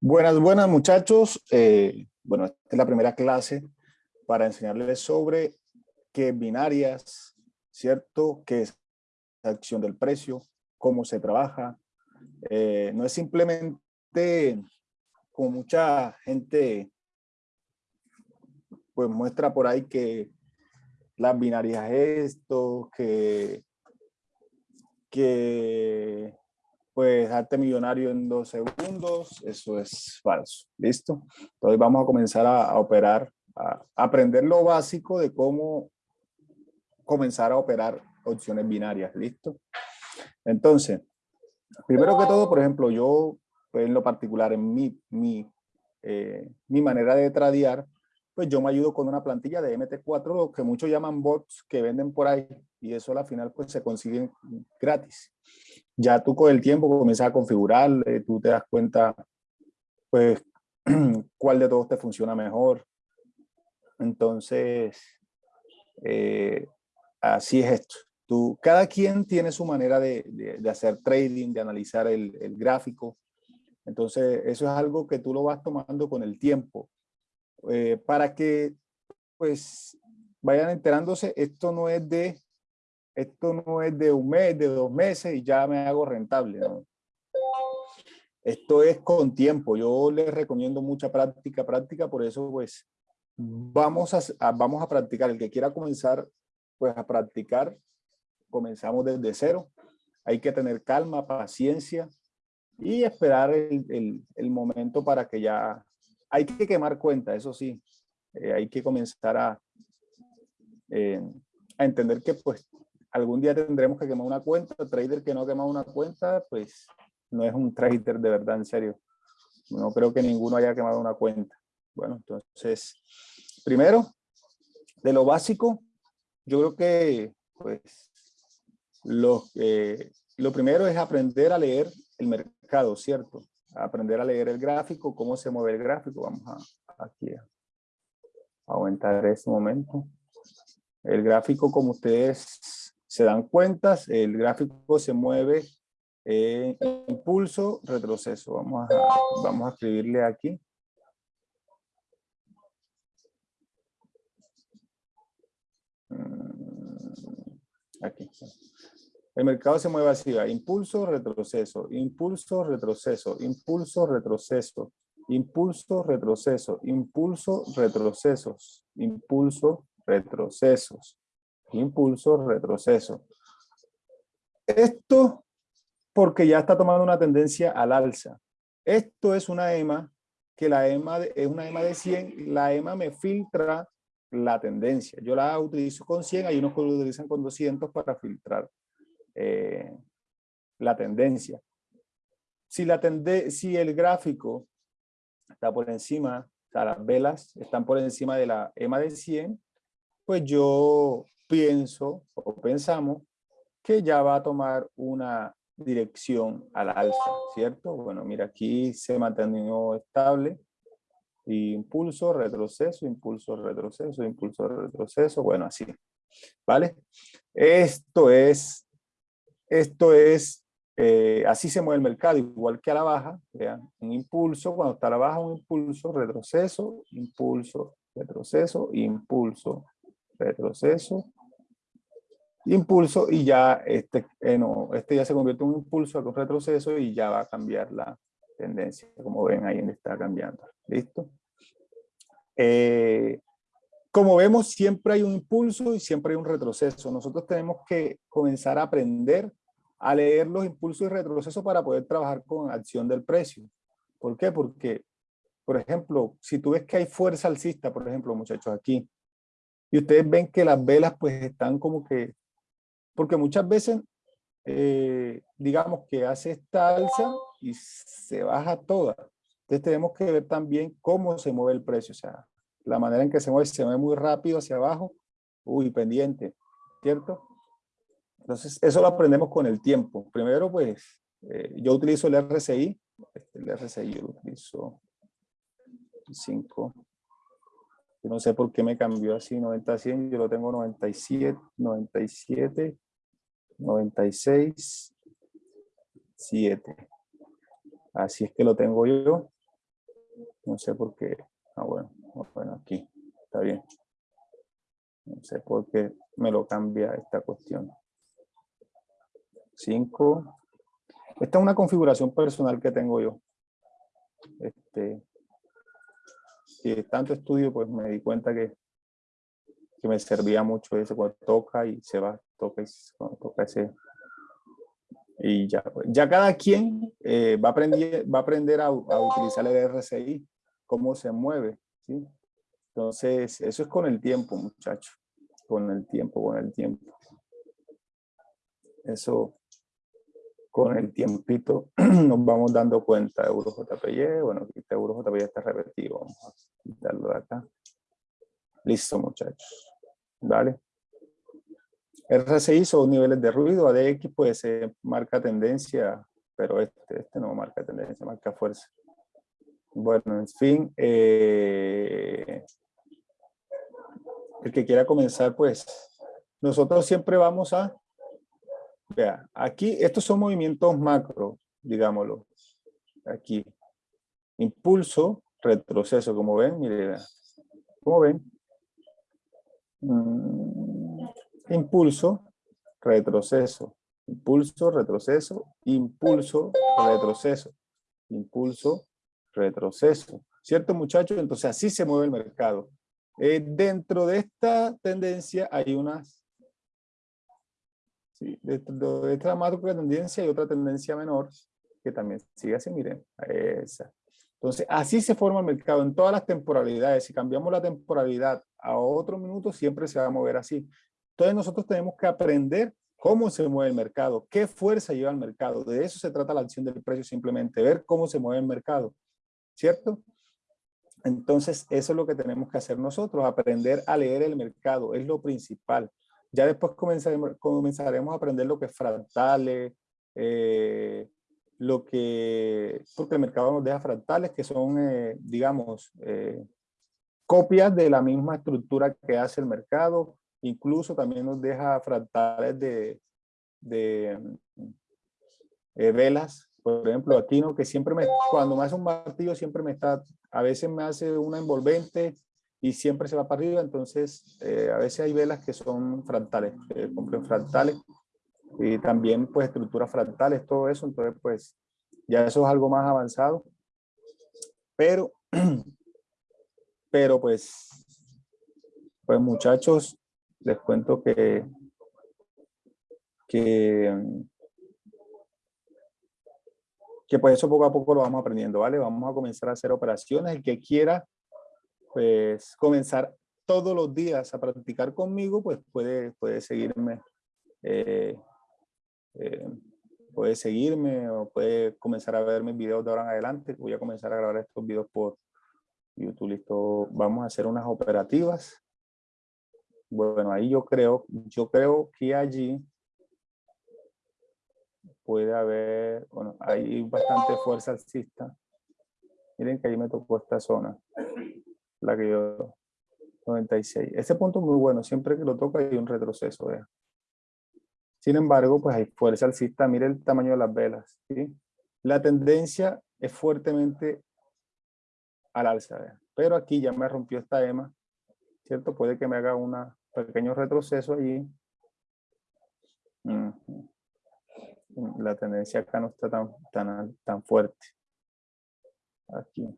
Buenas, buenas muchachos. Eh, bueno, esta es la primera clase para enseñarles sobre qué binarias, ¿cierto? ¿Qué es la acción del precio? ¿Cómo se trabaja? Eh, no es simplemente como mucha gente pues muestra por ahí que las binarias esto, que, que pues darte millonario en dos segundos, eso es falso, ¿listo? Entonces vamos a comenzar a, operar, a, aprender lo básico de cómo comenzar a operar opciones binarias, ¿listo? Entonces, primero que todo, por ejemplo, yo pues, en lo particular, en mi, mi, eh, mi manera de tradear, pues yo me ayudo con una plantilla de MT4, lo que muchos llaman bots que venden por ahí, y eso al final pues se consiguen gratis. Ya tú con el tiempo comienzas a configurar, tú te das cuenta pues cuál de todos te funciona mejor. Entonces, eh, así es esto. Tú, cada quien tiene su manera de, de, hacer trading, de analizar el, el gráfico. Entonces, eso es algo que tú lo vas tomando con el tiempo eh, para que pues vayan enterándose, esto no es de esto no es de un mes, de dos meses y ya me hago rentable. Esto es con tiempo. Yo les recomiendo mucha práctica, práctica, por eso pues vamos a, vamos a practicar. El que quiera comenzar pues a practicar, comenzamos desde cero. Hay que tener calma, paciencia y esperar el, el, el momento para que ya hay que quemar cuenta, eso sí. Eh, hay que comenzar a, eh, a entender que pues algún día tendremos que quemar una cuenta. El trader que no quema una cuenta, pues no es un trader de verdad, en serio. No creo que ninguno haya quemado una cuenta. Bueno, entonces, primero, de lo básico, yo creo que pues lo, eh, lo primero es aprender a leer el mercado, ¿cierto? Aprender a leer el gráfico, cómo se mueve el gráfico. Vamos a, aquí a aumentar ese momento. El gráfico, como ustedes se dan cuenta, el gráfico se mueve en impulso, retroceso. Vamos a, vamos a escribirle aquí. Mm, aquí. El mercado se mueve así, impulso, retroceso, impulso, retroceso, impulso, retroceso, impulso, retroceso, impulso, retrocesos, impulso, retrocesos, impulso, retroceso. Esto porque ya está tomando una tendencia al alza. Esto es una EMA, que la EMA es una EMA de 100, la EMA me filtra la tendencia. Yo la utilizo con 100, hay unos que lo utilizan con 200 para filtrar eh, la tendencia. Si, la tende si el gráfico está por encima, o las velas están por encima de la EMA de 100, pues yo pienso o pensamos que ya va a tomar una dirección al alza, ¿cierto? Bueno, mira, aquí se mantenió estable, impulso, retroceso, impulso, retroceso, impulso, retroceso, bueno, así, ¿vale? Esto es esto es, eh, así se mueve el mercado, igual que a la baja, vean, un impulso, cuando está a la baja un impulso, retroceso, impulso, retroceso, impulso, retroceso, impulso y ya este, eh, no, este ya se convierte en un impulso, un retroceso y ya va a cambiar la tendencia, como ven ahí está cambiando, ¿listo? Eh, como vemos, siempre hay un impulso y siempre hay un retroceso. Nosotros tenemos que comenzar a aprender a leer los impulsos y retrocesos para poder trabajar con acción del precio. ¿Por qué? Porque, por ejemplo, si tú ves que hay fuerza alcista, por ejemplo, muchachos, aquí, y ustedes ven que las velas pues están como que, porque muchas veces, eh, digamos que hace esta alza y se baja toda. Entonces tenemos que ver también cómo se mueve el precio, o sea, la manera en que se mueve, se mueve muy rápido hacia abajo, uy, pendiente, ¿cierto? Entonces, eso lo aprendemos con el tiempo. Primero, pues, eh, yo utilizo el RSI, este, el RSI yo lo utilizo 5, yo no sé por qué me cambió así 90 100, yo lo tengo 97, 97, 96, 7. Así es que lo tengo yo. No sé por qué. Ah, bueno, bueno, aquí. Está bien. No sé por qué me lo cambia esta cuestión. 5. Esta es una configuración personal que tengo yo. Este, y tanto estudio, pues me di cuenta que, que me servía mucho ese cuando toca y se va, toca y cuando toca ese. Y ya, pues, ya cada quien eh, va, a aprender, va a aprender a, utilizar el RCI, cómo se mueve. ¿Sí? Entonces, eso es con el tiempo, muchachos. Con el tiempo, con el tiempo. Eso, con el tiempito nos vamos dando cuenta. Euro JPY, bueno, aquí está Euro JPY está repetido. Vamos a quitarlo de acá. Listo, muchachos. Vale. RSI son niveles de ruido, ADX pues se marca tendencia, pero este, este no marca tendencia, marca fuerza. Bueno, en fin, eh, el que quiera comenzar, pues nosotros siempre vamos a Vea, aquí estos son movimientos macro, digámoslo. Aquí. Impulso, retroceso, como ven, mire, como ven. Mm, impulso, retroceso. Impulso, retroceso, impulso, retroceso. Impulso, retroceso. ¿Cierto, muchachos? Entonces así se mueve el mercado. Eh, dentro de esta tendencia hay unas Sí, de, de esta macro tendencia hay otra tendencia menor que también sigue así, miren, esa. Entonces, así se forma el mercado en todas las temporalidades. Si cambiamos la temporalidad a otro minuto, siempre se va a mover así. Entonces, nosotros tenemos que aprender cómo se mueve el mercado, qué fuerza lleva el mercado. De eso se trata la acción del precio, simplemente ver cómo se mueve el mercado, ¿cierto? Entonces, eso es lo que tenemos que hacer nosotros, aprender a leer el mercado, es lo principal. Ya después comenzaremos, comenzaremos a aprender lo que es fractales, eh, lo que, porque el mercado nos deja fractales que son, eh, digamos, eh, copias de la misma estructura que hace el mercado, incluso también nos deja fractales de, de velas, por ejemplo, aquí no, que siempre me, cuando me hace un martillo siempre me está, a veces me hace una envolvente y siempre se va para arriba, entonces eh, a veces hay velas que son fractales, eh, fractales y también pues estructuras fractales, todo eso, entonces pues ya eso es algo más avanzado, pero, pero pues, pues muchachos, les cuento que, que, que pues eso poco a poco lo vamos aprendiendo, ¿vale? Vamos a comenzar a hacer operaciones, el que quiera pues comenzar todos los días a practicar conmigo, pues puede, puede seguirme, eh, eh, puede seguirme o puede comenzar a ver mis videos de ahora en adelante. Voy a comenzar a grabar estos videos por YouTube. Listo, vamos a hacer unas operativas. Bueno, ahí yo creo, yo creo que allí puede haber, bueno, hay bastante fuerza alcista. Miren que ahí me tocó esta zona la que yo, 96. Ese punto es muy bueno, siempre que lo toca hay un retroceso. Sin embargo, pues hay fuerza alcista, mire el tamaño de las velas. ¿sí? La tendencia es fuertemente al alza, pero aquí ya me rompió esta EMA, ¿cierto? Puede que me haga un pequeño retroceso allí. La tendencia acá no está tan, tan, tan fuerte. Aquí.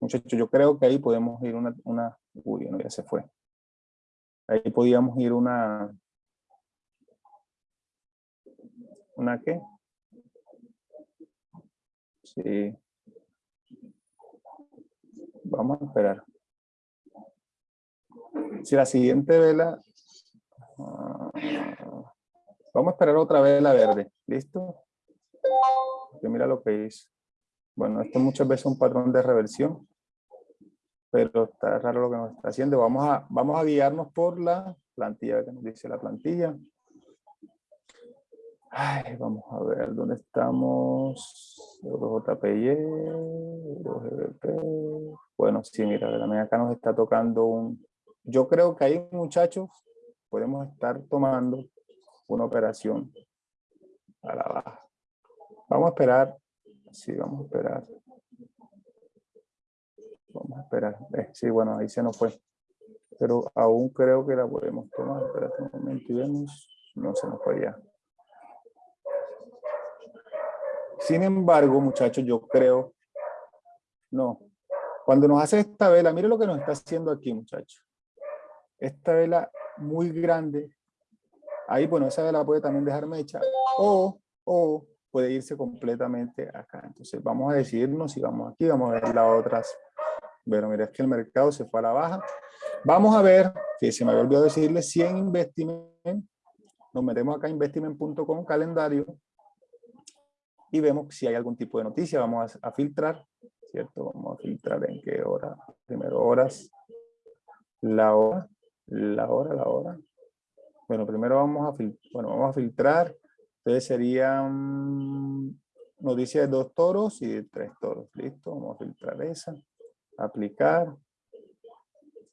Muchachos, yo creo que ahí podemos ir una, una, uy, no, ya se fue. Ahí podíamos ir una, ¿una qué? Sí. Vamos a esperar. Si la siguiente vela, vamos a esperar otra vela verde, ¿listo? Que mira lo que hizo. Bueno, esto muchas veces es un patrón de reversión pero está raro lo que nos está haciendo. Vamos a, vamos a guiarnos por la plantilla que nos dice la plantilla. Ay, vamos a ver dónde estamos. JPY, Bueno, sí, mira, también acá nos está tocando un... Yo creo que ahí, muchachos, podemos estar tomando una operación a la baja. Vamos a esperar. Sí, vamos a esperar. Vamos a esperar. Eh, sí, bueno, ahí se nos fue. Pero aún creo que la podemos tomar. Espérate un momento y vemos. No se nos fue ya. Sin embargo, muchachos, yo creo, no. Cuando nos hace esta vela, mire lo que nos está haciendo aquí, muchachos. Esta vela muy grande, ahí, bueno, esa vela puede también dejarme hecha, o, o puede irse completamente acá. Entonces vamos a decidirnos si vamos aquí, vamos a ver las otras. Bueno, mira, es que el mercado se fue a la baja. Vamos a ver, que se me había olvidado decirle, 100 Investiment, nos metemos acá investiment.com, calendario, y vemos si hay algún tipo de noticia. Vamos a, filtrar, ¿cierto? Vamos a filtrar en qué hora. Primero horas, la hora, la hora, la hora. Bueno, primero vamos a, bueno, vamos a filtrar. Entonces serían noticias de dos toros y de tres toros. Listo, vamos a filtrar esa. Aplicar.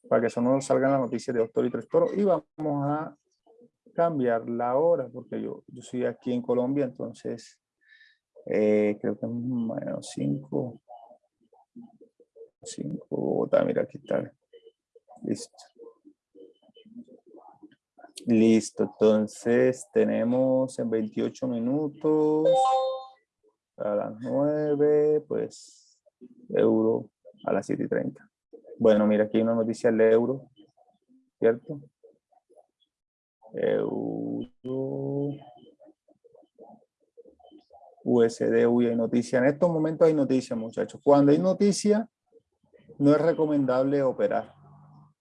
Para que eso no salgan las noticias de dos toros y tres toros. Y vamos a cambiar la hora, porque yo, yo soy aquí en Colombia, entonces eh, creo que menos 5. 5 mira aquí está. Listo. Listo, entonces tenemos en 28 minutos a las 9, pues euro a las 7 y 30. Bueno, mira, aquí hay una noticia del euro, ¿cierto? Euro. USD, uy, hay noticia. En estos momentos hay noticia, muchachos. Cuando hay noticia, no es recomendable operar.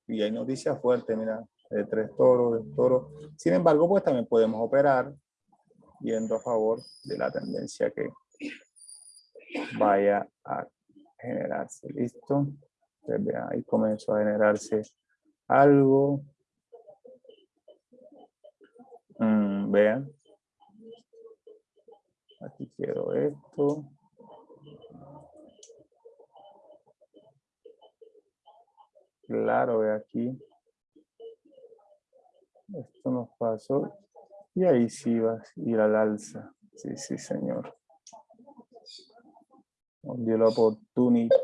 Y hay noticias fuertes, mira, de tres toros, de toros. Sin embargo, pues también podemos operar yendo a favor de la tendencia que vaya a generarse. ¿Listo? Ahí comenzó a generarse algo. Mm, vean, Aquí quiero esto. Claro, ve aquí. Esto nos pasó. Y ahí sí va a ir al alza. Sí, sí, señor. Nos dio la oportunidad.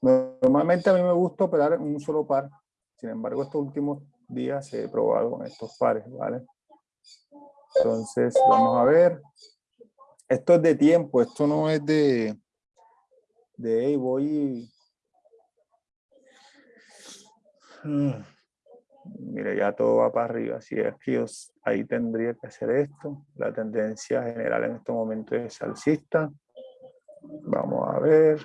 Normalmente a mí me gusta operar en un solo par. Sin embargo, estos últimos días he probado con estos pares, ¿vale? Entonces, vamos a ver. Esto es de tiempo, esto no es de, de hey, voy. Mm, mire, ya todo va para arriba. Si es que ahí tendría que hacer esto. La tendencia general en este momento es alcista. Vamos a ver.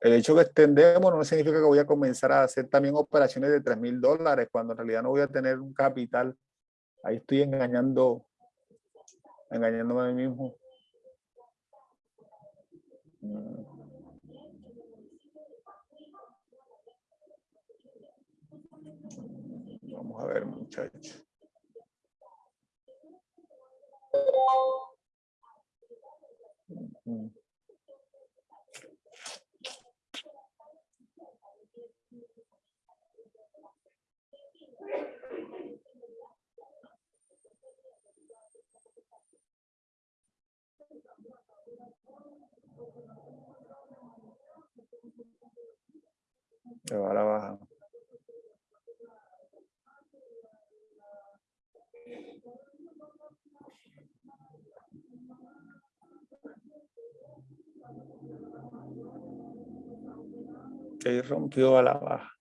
El hecho que extendemos no significa que voy a comenzar a hacer también operaciones de 3 mil dólares cuando en realidad no voy a tener un capital. Ahí estoy engañando engañándome a mí mismo. Vamos a ver, muchachos. Se va a la baja. Que rompió a la baja.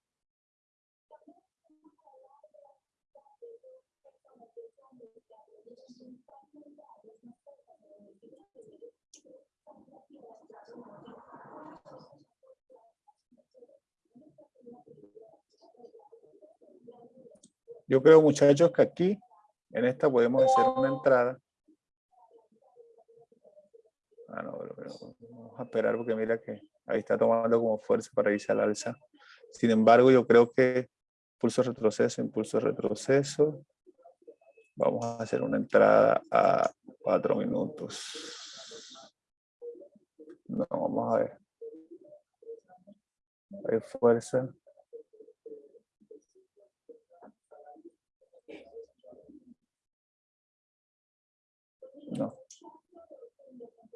Yo creo, muchachos, que aquí, en esta podemos hacer una entrada. Ah, no, vamos a esperar porque mira que ahí está tomando como fuerza para irse al alza. Sin embargo, yo creo que impulso retroceso, impulso retroceso. Vamos a hacer una entrada a cuatro minutos. No, vamos a ver. Hay fuerza.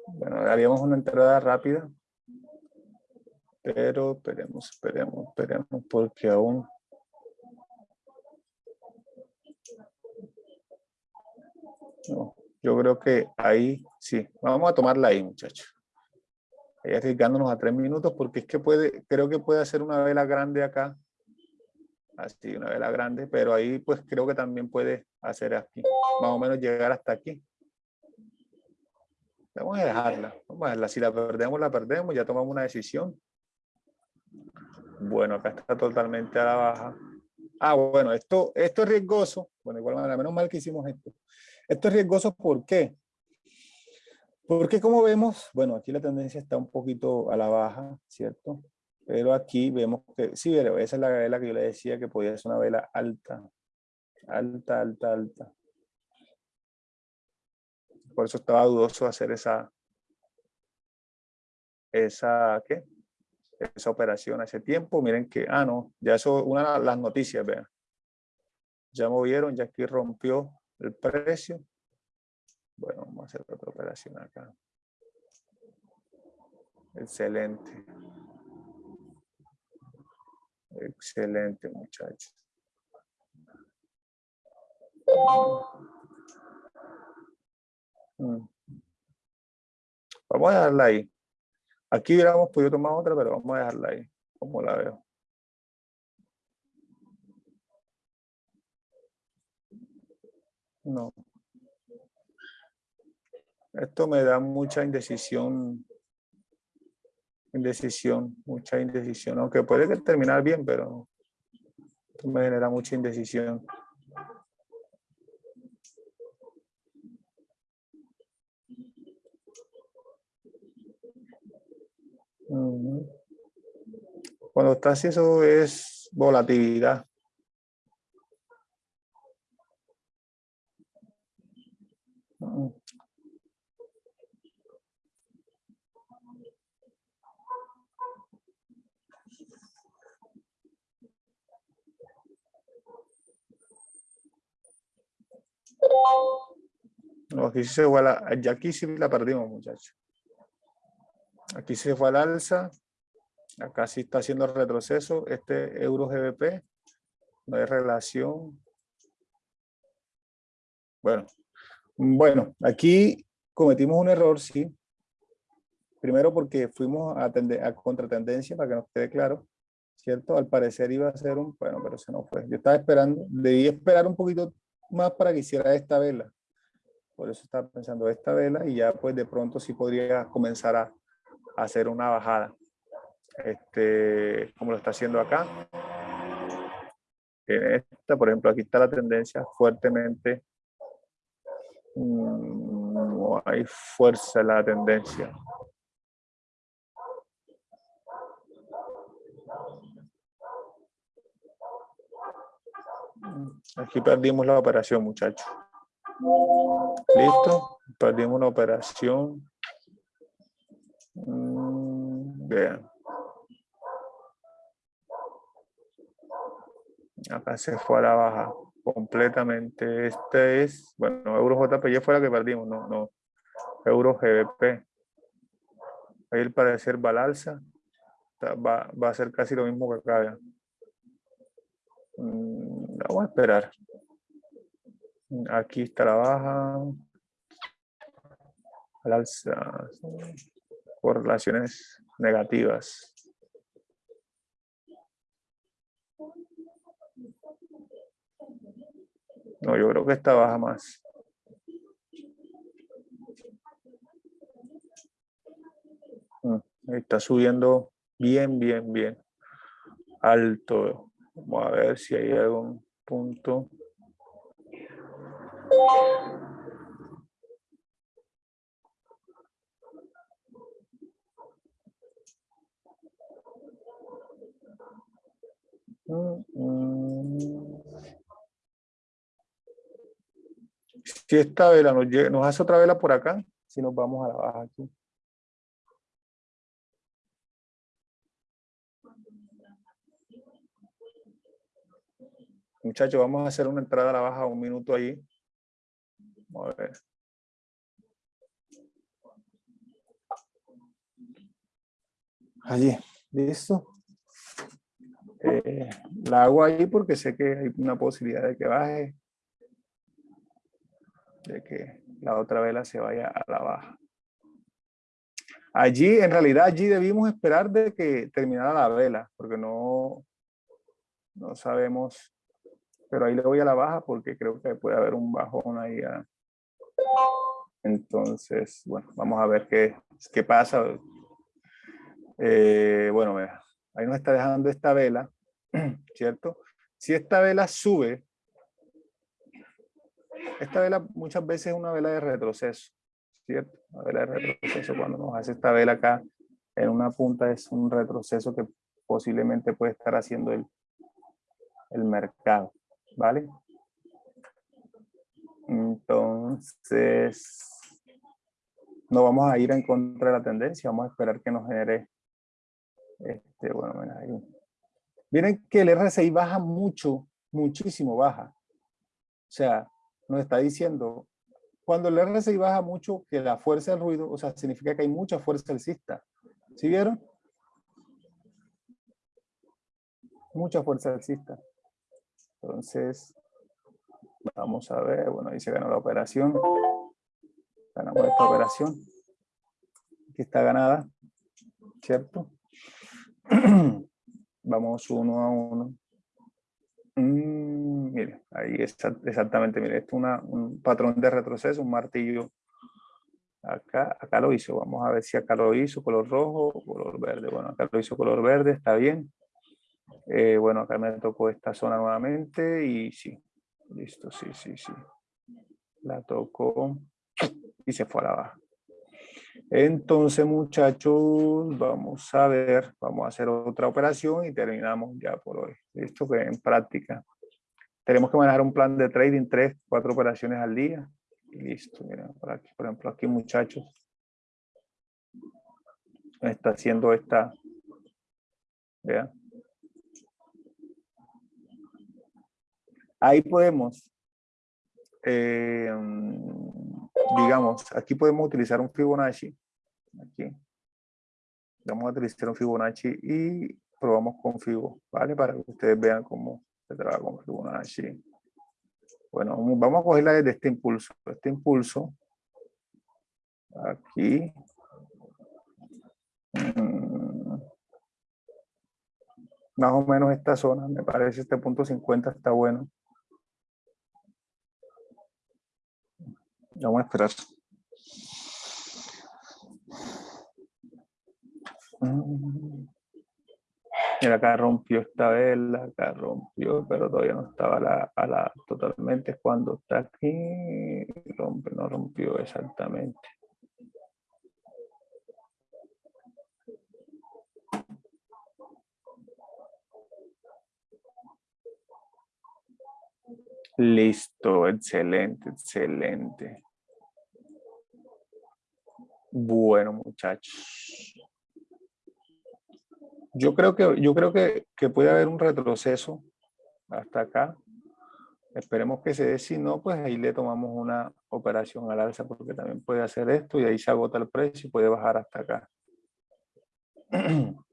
Bueno, haríamos una entrada rápida. Pero esperemos, esperemos, esperemos, porque aún... No, yo creo que ahí sí. Vamos a tomarla ahí, muchachos. Ahí arriesgándonos a tres minutos, porque es que puede, creo que puede hacer una vela grande acá. Así, una vela grande, pero ahí pues creo que también puede hacer aquí. Más o menos llegar hasta aquí. Vamos a dejarla, vamos a dejarla. Si la perdemos, la perdemos, ya tomamos una decisión. Bueno, acá está totalmente a la baja. Ah, bueno, esto, esto es riesgoso. Bueno, igual manera, menos mal que hicimos esto. Esto es riesgoso, ¿por qué? Porque como vemos, bueno, aquí la tendencia está un poquito a la baja, ¿cierto? Pero aquí vemos que, sí, esa es la vela que yo le decía que podía ser una vela alta. Alta, alta, alta. Por eso estaba dudoso hacer esa, esa, ¿qué? esa operación hace tiempo. Miren que, ah, no, ya eso, una de las noticias, vean. Ya movieron, ya aquí rompió el precio. Bueno, vamos a hacer otra operación acá. Excelente. Excelente, muchachos. Mm. Vamos a dejarla ahí. Aquí hubiéramos podido tomar otra, pero vamos a dejarla ahí, como la veo. No. Esto me da mucha indecisión. Indecisión, mucha indecisión. Aunque puede terminar bien, pero me genera mucha indecisión. Cuando está así, eso es volatilidad. No, ya aquí sí la perdimos, muchachos. Aquí se fue al alza. Acá sí está haciendo retroceso. Este euro GBP. No hay relación. Bueno. Bueno, aquí cometimos un error, sí. Primero porque fuimos a, a contratendencia, para que nos quede claro. ¿Cierto? Al parecer iba a ser un... Bueno, pero se no fue. Yo estaba esperando. Debí esperar un poquito más para que hiciera esta vela. Por eso estaba pensando esta vela y ya pues de pronto sí podría comenzar a, hacer una bajada, este, como lo está haciendo acá. En esta, por ejemplo, aquí está la tendencia fuertemente, mm, no hay fuerza en la tendencia. Aquí perdimos la operación, muchachos. Listo, perdimos una operación. Mm, vean. Acá se fue a la baja completamente. Este es, bueno, Euro JPY fue la que perdimos, no, no. Euro GBP. Ahí el parecer va al alza. Va, va, a ser casi lo mismo que acá. Mm, vamos a esperar. Aquí está la baja. Al alza relaciones negativas. No, yo creo que esta baja más. Mm, está subiendo bien, bien, bien. Alto. Vamos a ver si hay algún punto. Si esta vela nos, nos hace otra vela por acá, si nos vamos a la baja aquí. Muchachos, vamos a hacer una entrada a la baja un minuto ahí. Vamos a ver. Allí, listo. Eh, la hago ahí porque sé que hay una posibilidad de que baje, de que la otra vela se vaya a la baja. Allí, en realidad, allí debimos esperar de que terminara la vela, porque no, no sabemos, pero ahí le voy a la baja porque creo que puede haber un bajón ahí. Entonces, bueno, vamos a ver qué, qué pasa. Eh, bueno, ahí nos está dejando esta vela, ¿cierto? Si esta vela sube, esta vela muchas veces es una vela de retroceso, ¿cierto? Una vela de retroceso cuando nos hace esta vela acá en una punta es un retroceso que posiblemente puede estar haciendo el, el mercado, ¿vale? Entonces, no vamos a ir en contra de la tendencia, vamos a esperar que nos genere, este, bueno, ahí. Miren que el RSI baja mucho, muchísimo baja. O sea, nos está diciendo, cuando el RSI baja mucho, que la fuerza del ruido, o sea, significa que hay mucha fuerza alcista. ¿Sí vieron? Mucha fuerza alcista. Entonces, vamos a ver, bueno, ahí se ganó la operación. Ganamos esta operación. que está ganada, ¿cierto? Vamos uno a uno. Mm, mire, ahí está exactamente, mire, esto es un patrón de retroceso, un martillo. Acá, acá lo hizo, vamos a ver si acá lo hizo, color rojo color verde. Bueno, acá lo hizo color verde, está bien. Eh, bueno, acá me tocó esta zona nuevamente y sí, listo, sí, sí, sí. La tocó y se fue a la baja. Entonces, muchachos, vamos a ver, vamos a hacer otra operación y terminamos ya por hoy. Esto que en práctica. Tenemos que manejar un plan de trading, tres, cuatro operaciones al día. Y listo, miren, por aquí, por ejemplo, aquí muchachos. Está haciendo esta, vean. Ahí podemos eh, digamos, aquí podemos utilizar un Fibonacci. Aquí. Vamos a utilizar un Fibonacci y probamos con Fibo, ¿vale? Para que ustedes vean cómo se trabaja con Fibonacci. Bueno, vamos a cogerla desde este impulso. Este impulso, aquí. Mm, más o menos esta zona, me parece este punto 50 está bueno. Vamos a esperar. Mira, acá rompió esta vela, acá rompió, pero todavía no estaba a la, totalmente. Cuando está aquí, rompe, no rompió exactamente. Listo, excelente, excelente. Bueno, muchachos. Yo creo que, yo creo que, que puede haber un retroceso hasta acá. Esperemos que se dé, si no, pues ahí le tomamos una operación al alza porque también puede hacer esto y ahí se agota el precio y puede bajar hasta acá.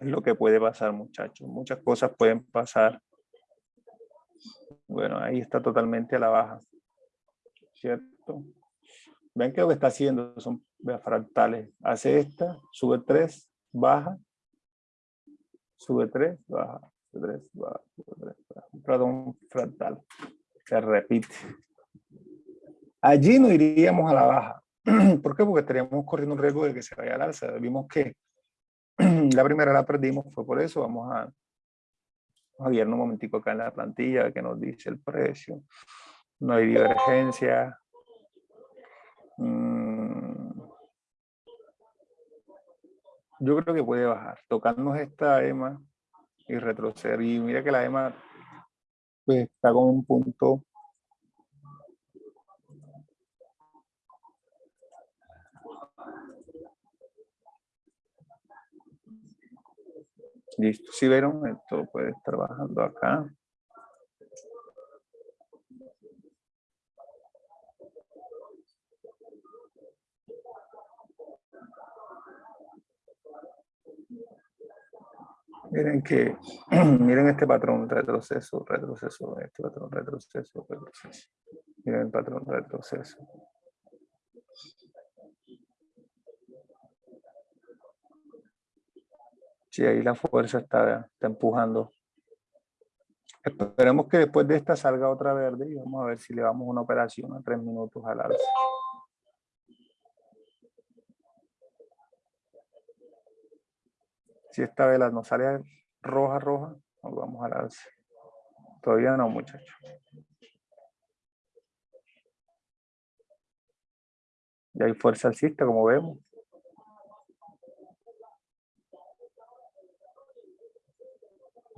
Es lo que puede pasar, muchachos. Muchas cosas pueden pasar. Bueno, ahí está totalmente a la baja. ¿Cierto? Ven que lo que está haciendo son fractales. Hace esta, sube 3, baja, sube 3, baja, sube 3, baja, sube 3, baja. Un fractal. Se repite. Allí no iríamos a la baja. ¿Por qué? Porque estaríamos corriendo un riesgo de que se vaya al alza. Vimos que la primera la perdimos, fue por eso. Vamos a, a un momentico acá en la plantilla que nos dice el precio. No hay divergencia. Mm. Yo creo que puede bajar. Tocarnos esta EMA y retroceder. Y mira que la EMA pues, está con un punto Listo, si vieron, esto puede estar bajando acá. Miren que, miren este patrón, retroceso, retroceso, este patrón, retroceso, retroceso. Miren el patrón, retroceso. Sí, ahí la fuerza está, empujando. Esperemos que después de esta salga otra verde y vamos a ver si le damos una operación a tres minutos al alza. Si esta vela nos sale roja, roja, nos vamos al alza. Todavía no, muchachos. Y hay fuerza alcista, como vemos.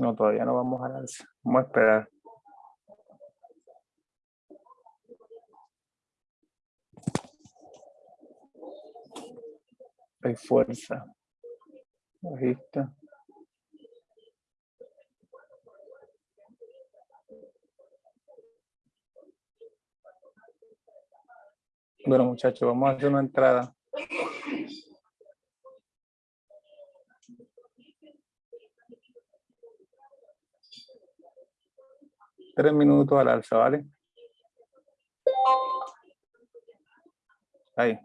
No, todavía no vamos al alza. Vamos a esperar. Hay fuerza. Bajista. Bueno, muchachos, vamos a hacer una entrada. Tres minutos al alza, ¿vale? Ahí.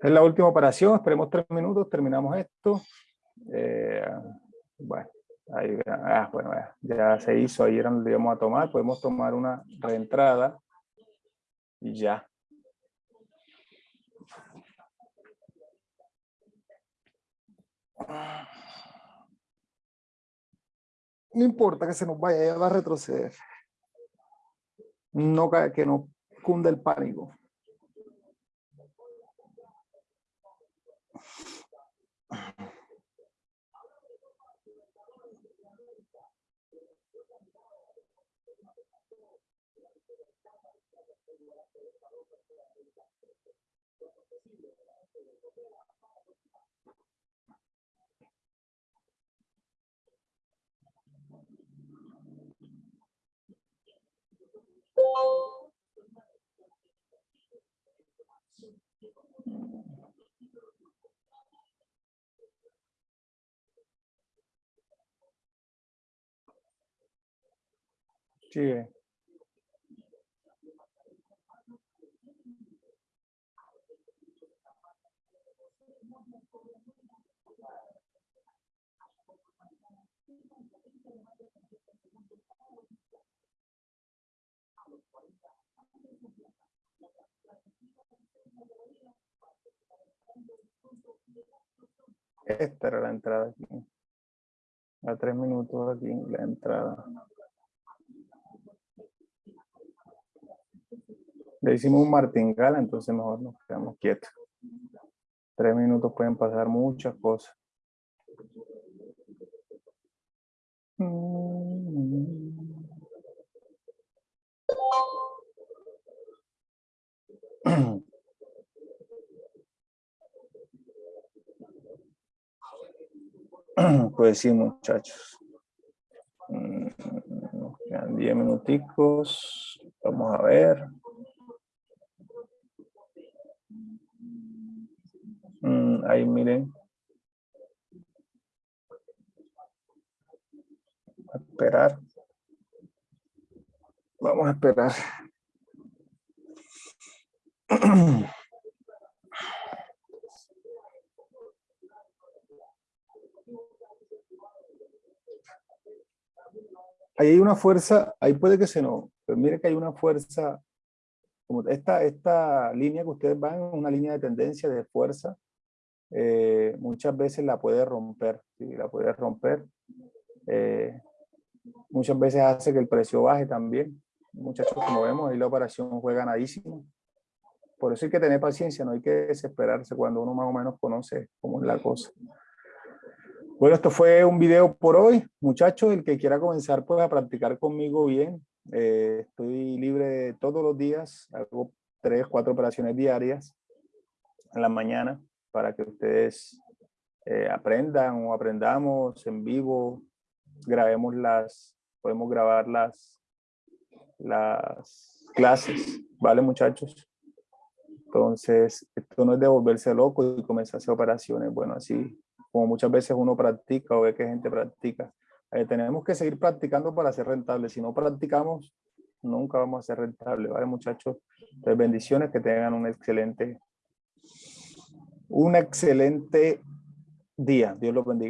Es la última operación, esperemos tres minutos, terminamos esto. Eh, bueno, ahí, ah, bueno, ya se hizo, ahí era donde íbamos a tomar, podemos tomar una reentrada y ya. No importa que se nos vaya, ya va a retroceder. No que no cunda el pánico. Sí. Esta era la entrada aquí. A tres minutos aquí la entrada. Le hicimos un martingala, entonces mejor nos quedamos quietos. Tres minutos pueden pasar muchas cosas. Pues sí, muchachos. Mm, quedan diez minuticos. Vamos a ver. Mm, ahí miren. Esperar. Vamos a esperar. Ahí hay una fuerza, ahí puede que se no, pero mire que hay una fuerza, como esta, esta línea que ustedes van, una línea de tendencia, de fuerza, eh, muchas veces la puede romper, ¿sí? la puede romper. Eh, muchas veces hace que el precio baje también. Muchachos, como vemos, ahí la operación fue ganadísima. Por eso hay que tener paciencia, no hay que desesperarse cuando uno más o menos conoce cómo es la cosa. Bueno, esto fue un video por hoy. Muchachos, el que quiera comenzar pues a practicar conmigo bien. Eh, estoy libre todos los días, hago tres, cuatro operaciones diarias en la mañana para que ustedes eh, aprendan o aprendamos en vivo, grabemos las, podemos grabar las, las clases, ¿vale muchachos? Entonces, esto no es de volverse loco y comenzar a hacer operaciones, bueno, así como muchas veces uno practica o ve que gente practica. Eh, tenemos que seguir practicando para ser rentables. Si no practicamos, nunca vamos a ser rentables, ¿vale, muchachos? Entonces, bendiciones, que tengan un excelente, un excelente día. Dios los bendiga.